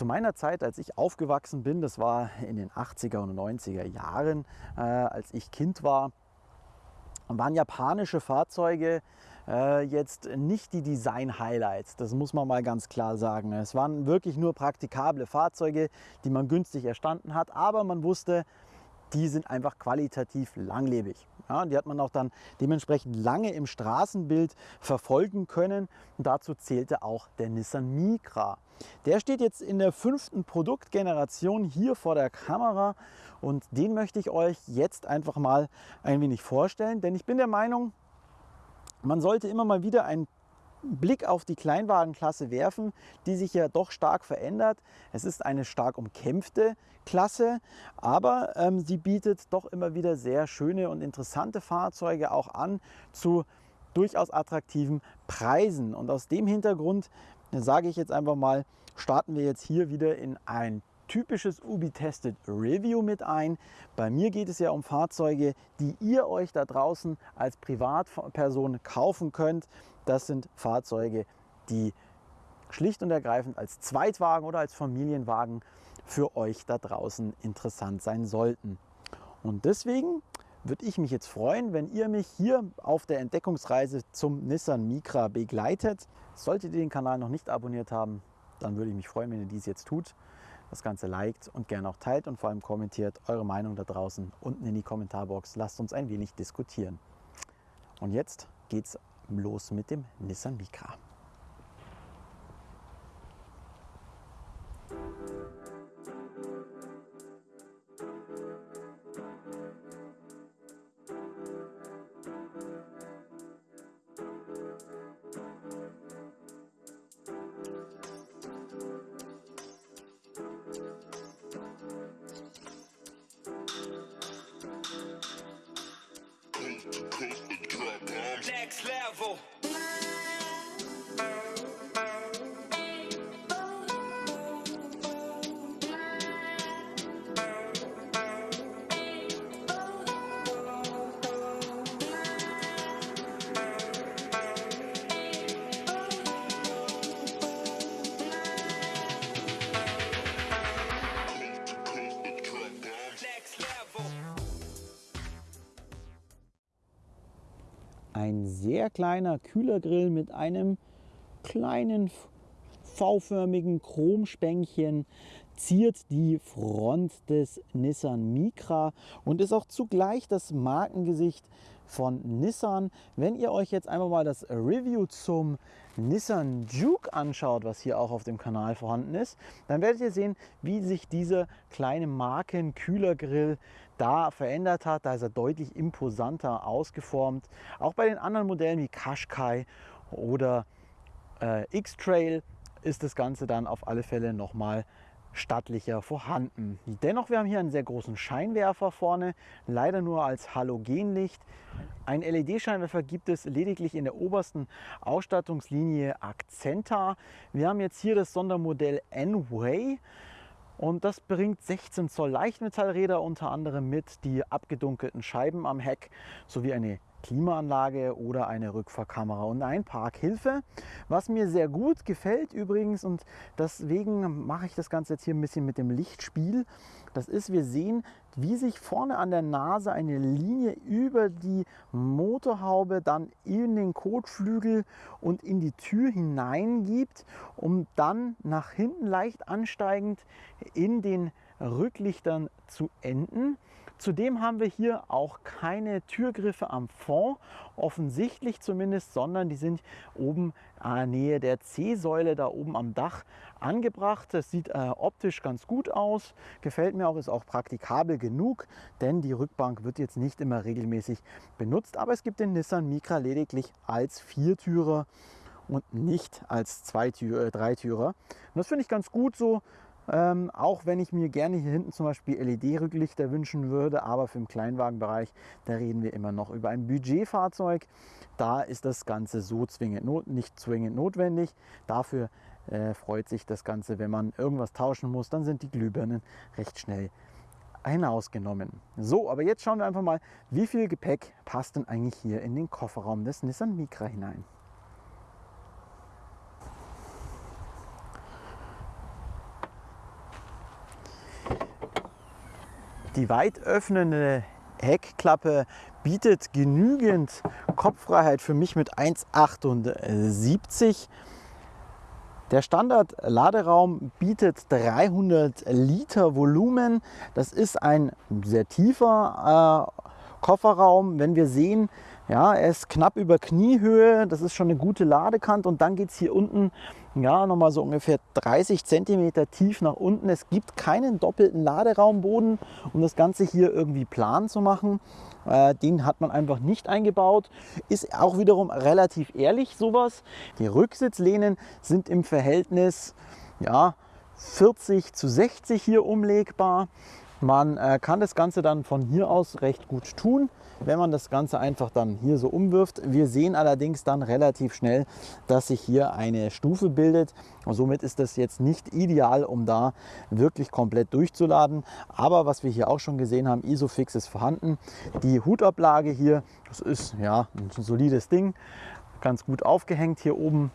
zu meiner Zeit, als ich aufgewachsen bin, das war in den 80er und 90er Jahren, äh, als ich Kind war, waren japanische Fahrzeuge äh, jetzt nicht die Design-Highlights. Das muss man mal ganz klar sagen. Es waren wirklich nur praktikable Fahrzeuge, die man günstig erstanden hat, aber man wusste, die sind einfach qualitativ langlebig. Ja, die hat man auch dann dementsprechend lange im Straßenbild verfolgen können. Und dazu zählte auch der Nissan Micra. Der steht jetzt in der fünften Produktgeneration hier vor der Kamera. Und den möchte ich euch jetzt einfach mal ein wenig vorstellen, denn ich bin der Meinung, man sollte immer mal wieder einen Blick auf die Kleinwagenklasse werfen, die sich ja doch stark verändert. Es ist eine stark umkämpfte Klasse, aber ähm, sie bietet doch immer wieder sehr schöne und interessante Fahrzeuge auch an zu durchaus attraktiven Preisen. Und aus dem Hintergrund sage ich jetzt einfach mal, starten wir jetzt hier wieder in ein typisches Ubi-Tested Review mit ein. Bei mir geht es ja um Fahrzeuge, die ihr euch da draußen als Privatperson kaufen könnt. Das sind Fahrzeuge, die schlicht und ergreifend als Zweitwagen oder als Familienwagen für euch da draußen interessant sein sollten. Und deswegen würde ich mich jetzt freuen, wenn ihr mich hier auf der Entdeckungsreise zum Nissan Micra begleitet. Solltet ihr den Kanal noch nicht abonniert haben, dann würde ich mich freuen, wenn ihr dies jetzt tut das Ganze liked und gerne auch teilt und vor allem kommentiert eure Meinung da draußen unten in die Kommentarbox. Lasst uns ein wenig diskutieren. Und jetzt geht's los mit dem Nissan Micra. devil. Sehr kleiner Kühlergrill mit einem kleinen V-förmigen Chromspänkchen ziert die Front des Nissan Micra und ist auch zugleich das Markengesicht von Nissan. Wenn ihr euch jetzt einmal mal das Review zum Nissan Juke anschaut, was hier auch auf dem Kanal vorhanden ist, dann werdet ihr sehen, wie sich dieser kleine Marken-Kühlergrill da verändert hat. Da ist er deutlich imposanter ausgeformt. Auch bei den anderen Modellen wie Qashqai oder äh, X-Trail ist das Ganze dann auf alle Fälle nochmal stattlicher vorhanden. Dennoch, wir haben hier einen sehr großen Scheinwerfer vorne, leider nur als Halogenlicht. Ein LED-Scheinwerfer gibt es lediglich in der obersten Ausstattungslinie Accenta. Wir haben jetzt hier das Sondermodell N-Way. Und das bringt 16 Zoll Leichtmetallräder unter anderem mit, die abgedunkelten Scheiben am Heck sowie eine Klimaanlage oder eine Rückfahrkamera und ein Parkhilfe. Was mir sehr gut gefällt übrigens und deswegen mache ich das Ganze jetzt hier ein bisschen mit dem Lichtspiel. Das ist, wir sehen, wie sich vorne an der Nase eine Linie über die Motorhaube dann in den Kotflügel und in die Tür hineingibt, um dann nach hinten leicht ansteigend in den Rücklichtern zu enden. Zudem haben wir hier auch keine Türgriffe am Fond, offensichtlich zumindest, sondern die sind oben der Nähe der C-Säule da oben am Dach angebracht. Das sieht äh, optisch ganz gut aus, gefällt mir auch, ist auch praktikabel genug, denn die Rückbank wird jetzt nicht immer regelmäßig benutzt, aber es gibt den Nissan Micra lediglich als Viertürer und nicht als Zweitür, äh, Dreitürer. Und das finde ich ganz gut so. Ähm, auch wenn ich mir gerne hier hinten zum Beispiel LED-Rücklichter wünschen würde, aber für den Kleinwagenbereich, da reden wir immer noch über ein Budgetfahrzeug. Da ist das Ganze so zwingend not, nicht zwingend notwendig. Dafür äh, freut sich das Ganze, wenn man irgendwas tauschen muss, dann sind die Glühbirnen recht schnell hinausgenommen. So, aber jetzt schauen wir einfach mal, wie viel Gepäck passt denn eigentlich hier in den Kofferraum des Nissan Micra hinein. Die weit öffnende Heckklappe bietet genügend Kopffreiheit für mich mit 1,78. Der Standard-Laderaum bietet 300 Liter Volumen. Das ist ein sehr tiefer äh, Kofferraum. Wenn wir sehen, ja, er ist knapp über Kniehöhe, das ist schon eine gute Ladekante und dann geht es hier unten ja, nochmal so ungefähr 30 cm tief nach unten. Es gibt keinen doppelten Laderaumboden, um das Ganze hier irgendwie plan zu machen. Äh, den hat man einfach nicht eingebaut. Ist auch wiederum relativ ehrlich sowas. Die Rücksitzlehnen sind im Verhältnis ja, 40 zu 60 hier umlegbar. Man äh, kann das Ganze dann von hier aus recht gut tun wenn man das Ganze einfach dann hier so umwirft. Wir sehen allerdings dann relativ schnell, dass sich hier eine Stufe bildet. Und somit ist das jetzt nicht ideal, um da wirklich komplett durchzuladen. Aber was wir hier auch schon gesehen haben, Isofix ist vorhanden. Die Hutablage hier, das ist ja ein solides Ding, ganz gut aufgehängt hier oben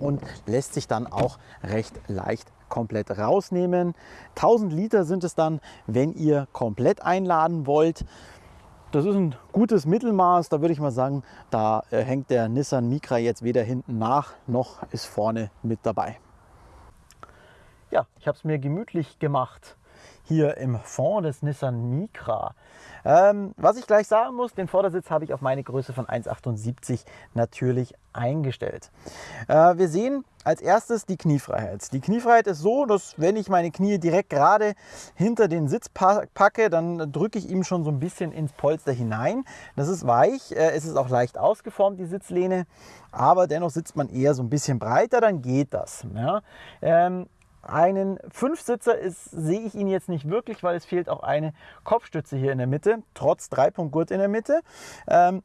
und lässt sich dann auch recht leicht komplett rausnehmen. 1000 Liter sind es dann, wenn ihr komplett einladen wollt. Das ist ein gutes Mittelmaß. Da würde ich mal sagen, da äh, hängt der Nissan Micra jetzt weder hinten nach, noch ist vorne mit dabei. Ja, ich habe es mir gemütlich gemacht hier im Fond des Nissan Micra. Ähm, was ich gleich sagen muss, den Vordersitz habe ich auf meine Größe von 1,78 natürlich eingestellt. Äh, wir sehen als erstes die Kniefreiheit. Die Kniefreiheit ist so, dass wenn ich meine Knie direkt gerade hinter den Sitz packe, dann drücke ich ihm schon so ein bisschen ins Polster hinein. Das ist weich, äh, es ist auch leicht ausgeformt, die Sitzlehne, aber dennoch sitzt man eher so ein bisschen breiter, dann geht das. Ja. Ähm, einen Fünfsitzer ist, sehe ich ihn jetzt nicht wirklich, weil es fehlt auch eine Kopfstütze hier in der Mitte, trotz Dreipunktgurt in der Mitte. Ähm,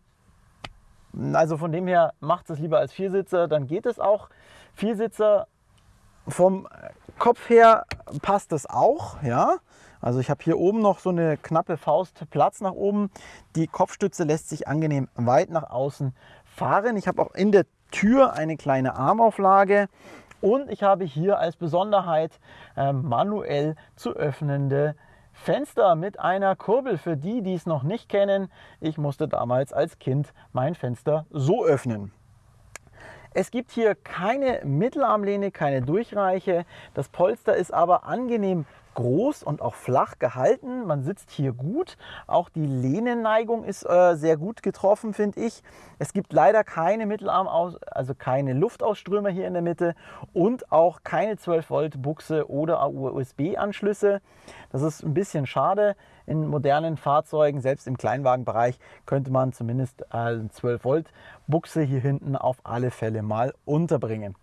also von dem her macht es lieber als Viersitzer, dann geht es auch. Viersitzer vom Kopf her passt es auch, ja. Also ich habe hier oben noch so eine knappe Faust Platz nach oben. Die Kopfstütze lässt sich angenehm weit nach außen fahren. Ich habe auch in der Tür eine kleine Armauflage. Und ich habe hier als Besonderheit äh, manuell zu öffnende Fenster mit einer Kurbel. Für die, die es noch nicht kennen, ich musste damals als Kind mein Fenster so öffnen. Es gibt hier keine Mittelarmlehne, keine Durchreiche. Das Polster ist aber angenehm groß und auch flach gehalten. Man sitzt hier gut. Auch die Lehnenneigung ist äh, sehr gut getroffen, finde ich. Es gibt leider keine Mittelarm, also keine Luftausströmer hier in der Mitte und auch keine 12 Volt Buchse oder USB-Anschlüsse. Das ist ein bisschen schade. In modernen Fahrzeugen, selbst im Kleinwagenbereich, könnte man zumindest eine 12 Volt Buchse hier hinten auf alle Fälle mal unterbringen.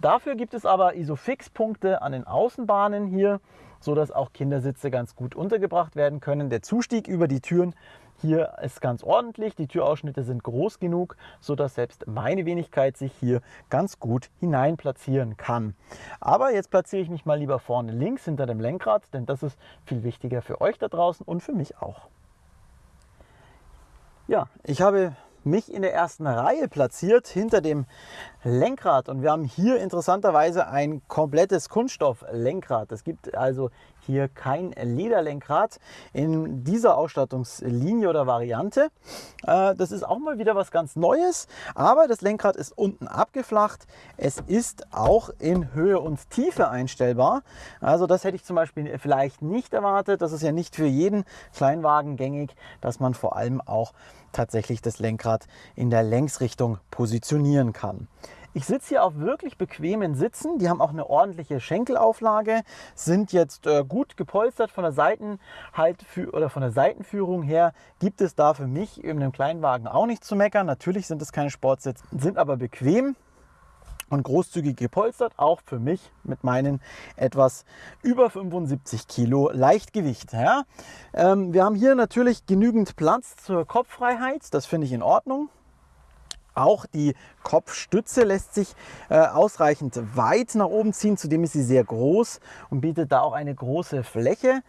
Dafür gibt es aber Isofix-Punkte an den Außenbahnen hier so dass auch Kindersitze ganz gut untergebracht werden können. Der Zustieg über die Türen hier ist ganz ordentlich. Die Türausschnitte sind groß genug, so dass selbst meine Wenigkeit sich hier ganz gut hinein platzieren kann. Aber jetzt platziere ich mich mal lieber vorne links hinter dem Lenkrad, denn das ist viel wichtiger für euch da draußen und für mich auch. Ja, ich habe mich in der ersten Reihe platziert hinter dem Lenkrad und wir haben hier interessanterweise ein komplettes Kunststofflenkrad. Es gibt also hier kein Lederlenkrad in dieser Ausstattungslinie oder Variante. Äh, das ist auch mal wieder was ganz Neues, aber das Lenkrad ist unten abgeflacht. Es ist auch in Höhe und Tiefe einstellbar. Also das hätte ich zum Beispiel vielleicht nicht erwartet. Das ist ja nicht für jeden Kleinwagen gängig, dass man vor allem auch tatsächlich das Lenkrad in der Längsrichtung positionieren kann. Ich sitze hier auf wirklich bequemen Sitzen. Die haben auch eine ordentliche Schenkelauflage, sind jetzt äh, gut gepolstert von der Seitenhalt oder von der Seitenführung her. Gibt es da für mich in einem Kleinwagen auch nicht zu meckern. Natürlich sind es keine Sportsitze, sind aber bequem und großzügig gepolstert, auch für mich mit meinen etwas über 75 Kilo Leichtgewicht. Ja. Ähm, wir haben hier natürlich genügend Platz zur Kopffreiheit, das finde ich in Ordnung. Auch die Kopfstütze lässt sich äh, ausreichend weit nach oben ziehen. Zudem ist sie sehr groß und bietet da auch eine große Fläche.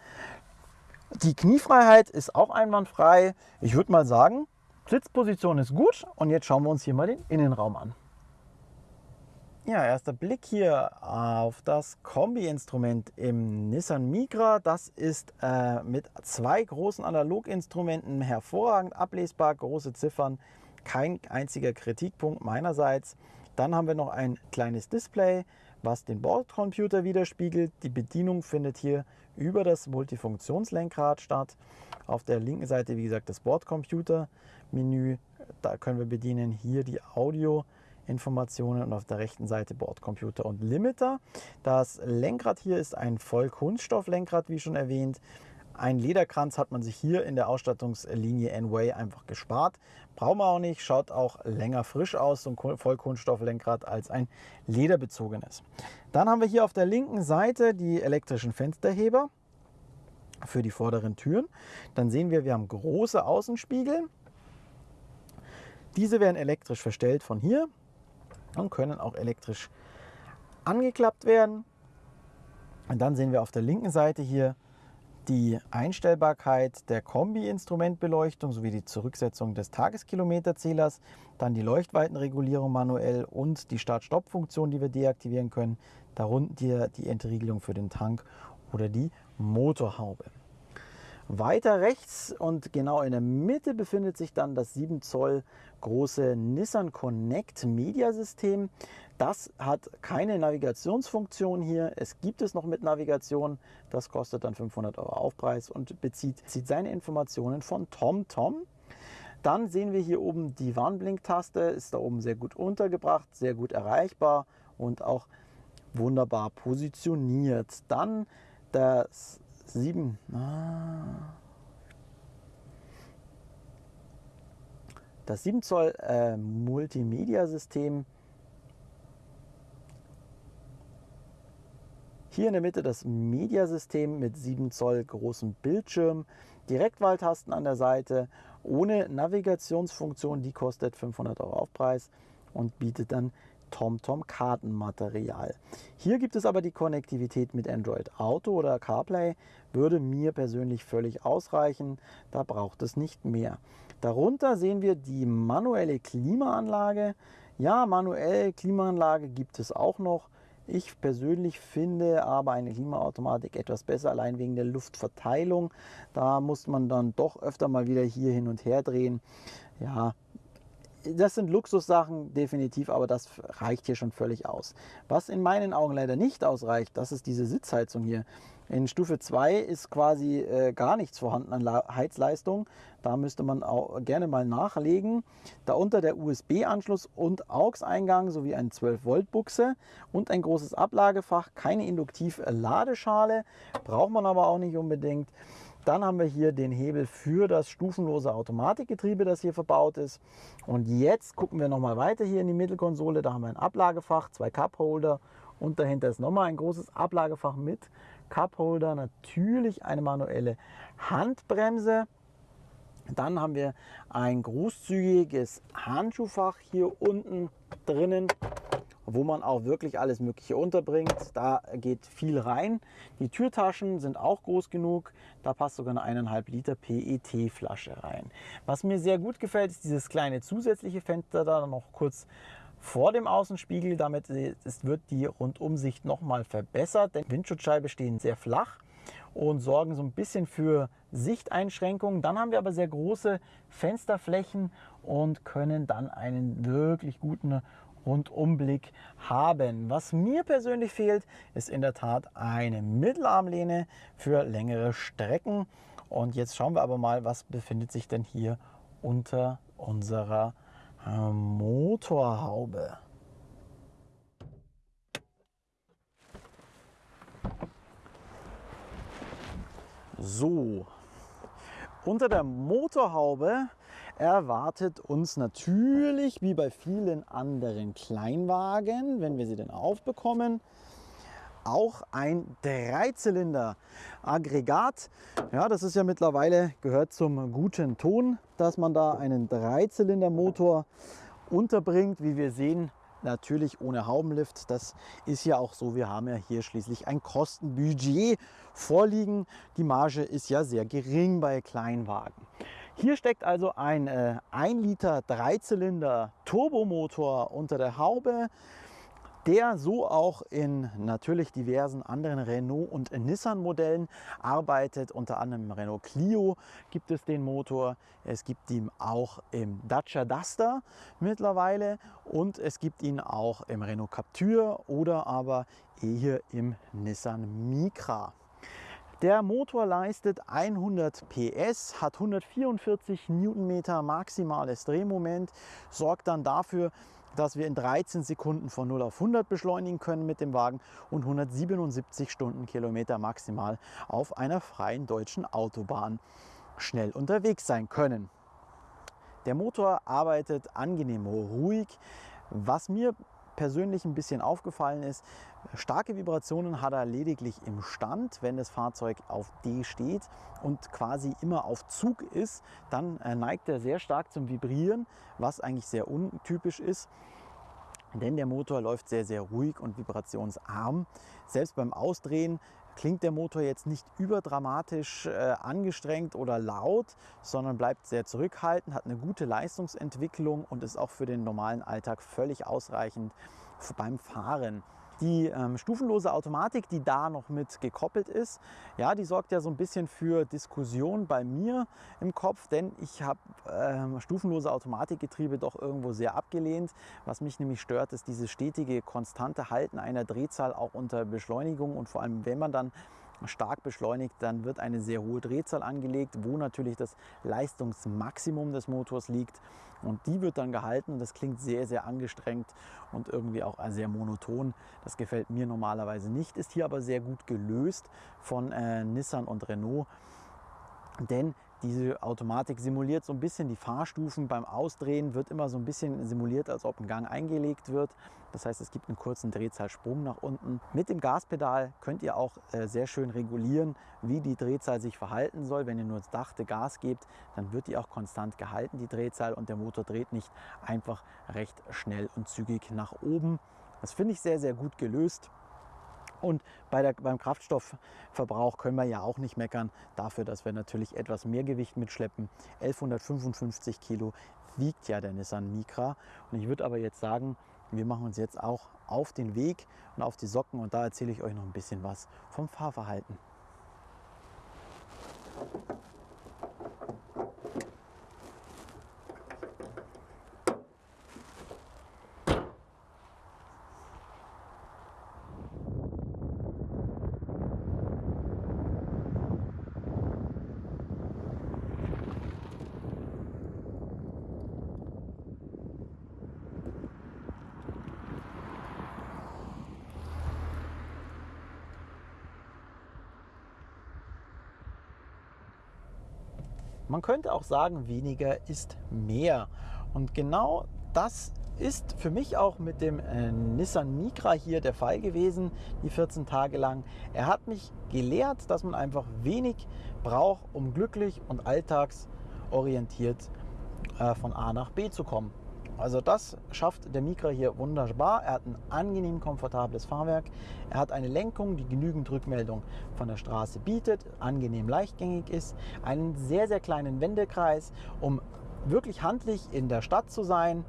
Die Kniefreiheit ist auch einwandfrei. Ich würde mal sagen, Sitzposition ist gut. Und jetzt schauen wir uns hier mal den Innenraum an. Ja, erster Blick hier auf das Kombi-Instrument im Nissan Micra. Das ist äh, mit zwei großen Analoginstrumenten hervorragend ablesbar, große Ziffern, kein einziger Kritikpunkt meinerseits. Dann haben wir noch ein kleines Display, was den Bordcomputer widerspiegelt. Die Bedienung findet hier über das Multifunktionslenkrad statt. Auf der linken Seite, wie gesagt, das Bordcomputer-Menü. Da können wir bedienen hier die Audio. Informationen und auf der rechten Seite Bordcomputer und Limiter. Das Lenkrad hier ist ein Vollkunststofflenkrad, wie schon erwähnt. Ein Lederkranz hat man sich hier in der Ausstattungslinie N-Way einfach gespart. Brauchen wir auch nicht, schaut auch länger frisch aus, so ein Vollkunststofflenkrad, als ein lederbezogenes. Dann haben wir hier auf der linken Seite die elektrischen Fensterheber für die vorderen Türen. Dann sehen wir, wir haben große Außenspiegel. Diese werden elektrisch verstellt von hier und können auch elektrisch angeklappt werden. Und dann sehen wir auf der linken Seite hier die Einstellbarkeit der Kombi-Instrumentbeleuchtung sowie die Zurücksetzung des Tageskilometerzählers, dann die Leuchtweitenregulierung manuell und die Start-Stopp-Funktion, die wir deaktivieren können, darunter die Entriegelung für den Tank oder die Motorhaube. Weiter rechts und genau in der Mitte befindet sich dann das 7 Zoll große Nissan Connect Media System. Das hat keine Navigationsfunktion hier. Es gibt es noch mit Navigation. Das kostet dann 500 Euro Aufpreis und bezieht, bezieht seine Informationen von TomTom. Dann sehen wir hier oben die Warnblinktaste, ist da oben sehr gut untergebracht, sehr gut erreichbar und auch wunderbar positioniert. Dann das 7. Ah. Das 7 Zoll äh, Multimedia-System. Hier in der Mitte das Mediasystem mit 7 Zoll großem Bildschirm, Direktwahltasten an der Seite, ohne Navigationsfunktion, die kostet 500 Euro Aufpreis und bietet dann TomTom Kartenmaterial. Hier gibt es aber die Konnektivität mit Android Auto oder CarPlay, würde mir persönlich völlig ausreichen, da braucht es nicht mehr. Darunter sehen wir die manuelle Klimaanlage. Ja, manuell Klimaanlage gibt es auch noch. Ich persönlich finde aber eine Klimaautomatik etwas besser, allein wegen der Luftverteilung. Da muss man dann doch öfter mal wieder hier hin und her drehen. Ja, das sind Luxussachen definitiv, aber das reicht hier schon völlig aus. Was in meinen Augen leider nicht ausreicht, das ist diese Sitzheizung hier. In Stufe 2 ist quasi äh, gar nichts vorhanden an La Heizleistung. Da müsste man auch gerne mal nachlegen. Darunter der USB-Anschluss und AUX-Eingang sowie ein 12-Volt-Buchse und ein großes Ablagefach. Keine Induktiv-Ladeschale, braucht man aber auch nicht unbedingt. Dann haben wir hier den Hebel für das stufenlose Automatikgetriebe, das hier verbaut ist. Und jetzt gucken wir nochmal weiter hier in die Mittelkonsole. Da haben wir ein Ablagefach, zwei Cupholder und dahinter ist nochmal ein großes Ablagefach mit Cupholder. Natürlich eine manuelle Handbremse. Dann haben wir ein großzügiges Handschuhfach hier unten drinnen wo man auch wirklich alles Mögliche unterbringt. Da geht viel rein. Die Türtaschen sind auch groß genug. Da passt sogar eine eineinhalb Liter PET-Flasche rein. Was mir sehr gut gefällt, ist dieses kleine zusätzliche Fenster da noch kurz vor dem Außenspiegel. Damit wird die Rundumsicht nochmal verbessert, denn Windschutzscheibe stehen sehr flach und sorgen so ein bisschen für Sichteinschränkungen. Dann haben wir aber sehr große Fensterflächen und können dann einen wirklich guten Rundumblick haben. Was mir persönlich fehlt, ist in der Tat eine Mittelarmlehne für längere Strecken. Und jetzt schauen wir aber mal, was befindet sich denn hier unter unserer Motorhaube. So, unter der Motorhaube erwartet uns natürlich, wie bei vielen anderen Kleinwagen, wenn wir sie denn aufbekommen, auch ein Dreizylinder-Aggregat. Ja, das ist ja mittlerweile gehört zum guten Ton, dass man da einen Dreizylinder-Motor unterbringt. Wie wir sehen, natürlich ohne Haubenlift. Das ist ja auch so. Wir haben ja hier schließlich ein Kostenbudget vorliegen. Die Marge ist ja sehr gering bei Kleinwagen. Hier steckt also ein äh, 1 Liter Dreizylinder Turbomotor unter der Haube. Der so auch in natürlich diversen anderen Renault und Nissan Modellen arbeitet. Unter anderem Renault Clio gibt es den Motor. Es gibt ihn auch im Dacia Duster mittlerweile und es gibt ihn auch im Renault Captur oder aber hier im Nissan Micra. Der Motor leistet 100 PS, hat 144 Newtonmeter maximales Drehmoment, sorgt dann dafür, dass wir in 13 Sekunden von 0 auf 100 beschleunigen können mit dem Wagen und 177 Stundenkilometer maximal auf einer freien deutschen Autobahn schnell unterwegs sein können. Der Motor arbeitet angenehm ruhig. Was mir persönlich ein bisschen aufgefallen ist, starke Vibrationen hat er lediglich im Stand. Wenn das Fahrzeug auf D steht und quasi immer auf Zug ist, dann äh, neigt er sehr stark zum Vibrieren, was eigentlich sehr untypisch ist. Denn der Motor läuft sehr, sehr ruhig und vibrationsarm. Selbst beim Ausdrehen klingt der Motor jetzt nicht überdramatisch äh, angestrengt oder laut, sondern bleibt sehr zurückhaltend, hat eine gute Leistungsentwicklung und ist auch für den normalen Alltag völlig ausreichend beim Fahren. Die ähm, stufenlose Automatik, die da noch mit gekoppelt ist, ja, die sorgt ja so ein bisschen für Diskussion bei mir im Kopf, denn ich habe ähm, stufenlose Automatikgetriebe doch irgendwo sehr abgelehnt. Was mich nämlich stört, ist dieses stetige, konstante Halten einer Drehzahl auch unter Beschleunigung und vor allem, wenn man dann stark beschleunigt, dann wird eine sehr hohe Drehzahl angelegt, wo natürlich das Leistungsmaximum des Motors liegt. Und die wird dann gehalten. Das klingt sehr, sehr angestrengt und irgendwie auch sehr monoton. Das gefällt mir normalerweise nicht, ist hier aber sehr gut gelöst von äh, Nissan und Renault. Denn diese Automatik simuliert so ein bisschen die Fahrstufen. Beim Ausdrehen wird immer so ein bisschen simuliert, als ob ein Gang eingelegt wird. Das heißt, es gibt einen kurzen Drehzahlsprung nach unten. Mit dem Gaspedal könnt ihr auch äh, sehr schön regulieren, wie die Drehzahl sich verhalten soll. Wenn ihr nur das dachte Gas gebt, dann wird die auch konstant gehalten, die Drehzahl, und der Motor dreht nicht einfach recht schnell und zügig nach oben. Das finde ich sehr, sehr gut gelöst. Und bei der, beim Kraftstoffverbrauch können wir ja auch nicht meckern dafür, dass wir natürlich etwas mehr Gewicht mitschleppen. 1155 Kilo wiegt ja der Nissan Micra. Und ich würde aber jetzt sagen, wir machen uns jetzt auch auf den Weg und auf die Socken und da erzähle ich euch noch ein bisschen was vom Fahrverhalten. Man könnte auch sagen, weniger ist mehr. Und genau das ist für mich auch mit dem äh, Nissan Micra hier der Fall gewesen, die 14 Tage lang. Er hat mich gelehrt, dass man einfach wenig braucht, um glücklich und alltagsorientiert äh, von A nach B zu kommen. Also das schafft der Micra hier wunderbar. Er hat ein angenehm komfortables Fahrwerk. Er hat eine Lenkung, die genügend Rückmeldung von der Straße bietet, angenehm leichtgängig ist, einen sehr, sehr kleinen Wendekreis, um wirklich handlich in der Stadt zu sein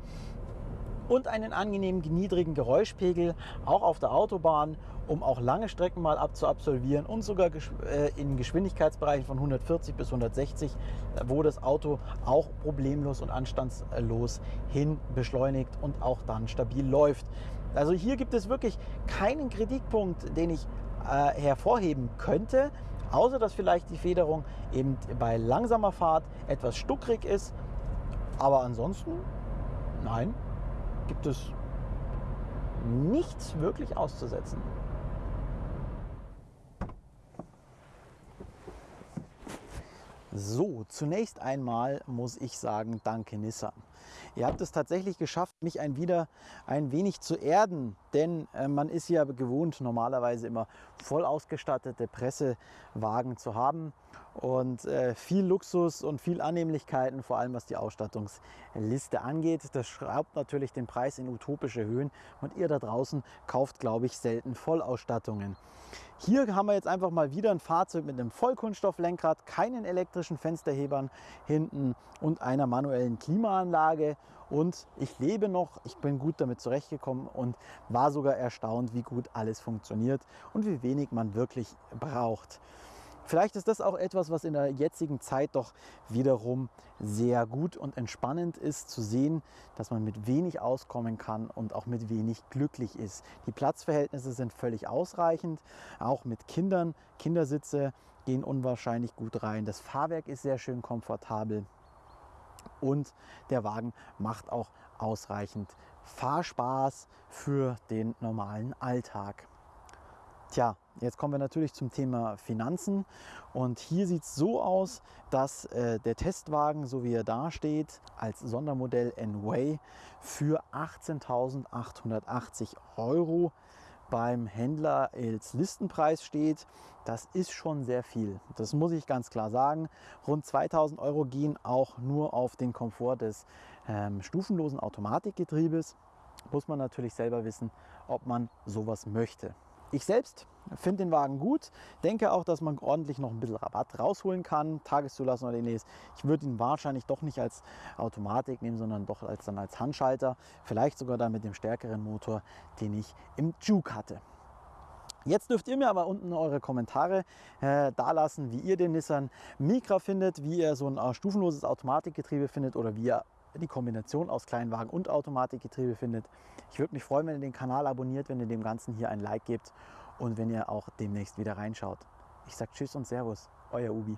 und einen angenehmen niedrigen Geräuschpegel, auch auf der Autobahn, um auch lange Strecken mal abzuabsolvieren und sogar äh, in Geschwindigkeitsbereichen von 140 bis 160, wo das Auto auch problemlos und anstandslos hin beschleunigt und auch dann stabil läuft. Also hier gibt es wirklich keinen Kritikpunkt, den ich äh, hervorheben könnte, außer dass vielleicht die Federung eben bei langsamer Fahrt etwas stuckrig ist. Aber ansonsten, nein, gibt es nichts wirklich auszusetzen. So, zunächst einmal muss ich sagen, danke Nissan. Ihr habt es tatsächlich geschafft, mich ein wieder ein wenig zu erden, denn äh, man ist ja gewohnt, normalerweise immer voll ausgestattete Pressewagen zu haben. und äh, viel Luxus und viel Annehmlichkeiten, vor allem was die Ausstattungsliste angeht. Das schraubt natürlich den Preis in utopische Höhen und ihr da draußen kauft, glaube ich, selten Vollausstattungen. Hier haben wir jetzt einfach mal wieder ein Fahrzeug mit einem Vollkunststofflenkrad, keinen elektrischen Fensterhebern hinten und einer manuellen Klimaanlage. Und ich lebe noch, ich bin gut damit zurechtgekommen und war sogar erstaunt, wie gut alles funktioniert und wie wenig man wirklich braucht. Vielleicht ist das auch etwas, was in der jetzigen Zeit doch wiederum sehr gut und entspannend ist zu sehen, dass man mit wenig auskommen kann und auch mit wenig glücklich ist. Die Platzverhältnisse sind völlig ausreichend, auch mit Kindern. Kindersitze gehen unwahrscheinlich gut rein. Das Fahrwerk ist sehr schön komfortabel und der Wagen macht auch ausreichend Fahrspaß für den normalen Alltag. Tja, jetzt kommen wir natürlich zum Thema Finanzen und hier sieht es so aus, dass äh, der Testwagen, so wie er da steht, als Sondermodell N-Way für 18.880 Euro beim Händler als Listenpreis steht. Das ist schon sehr viel. Das muss ich ganz klar sagen. Rund 2000 Euro gehen auch nur auf den Komfort des ähm, stufenlosen Automatikgetriebes. Muss man natürlich selber wissen, ob man sowas möchte. Ich selbst finde den Wagen gut, denke auch, dass man ordentlich noch ein bisschen Rabatt rausholen kann, Tageszulassung oder ähnliches. Ich würde ihn wahrscheinlich doch nicht als Automatik nehmen, sondern doch als, dann als Handschalter, vielleicht sogar dann mit dem stärkeren Motor, den ich im Juke hatte. Jetzt dürft ihr mir aber unten eure Kommentare äh, da lassen, wie ihr den Nissan Micra findet, wie ihr so ein äh, stufenloses Automatikgetriebe findet oder wie ihr die Kombination aus Kleinwagen und Automatikgetriebe findet. Ich würde mich freuen, wenn ihr den Kanal abonniert, wenn ihr dem Ganzen hier ein Like gebt und wenn ihr auch demnächst wieder reinschaut. Ich sage Tschüss und Servus, euer Ubi.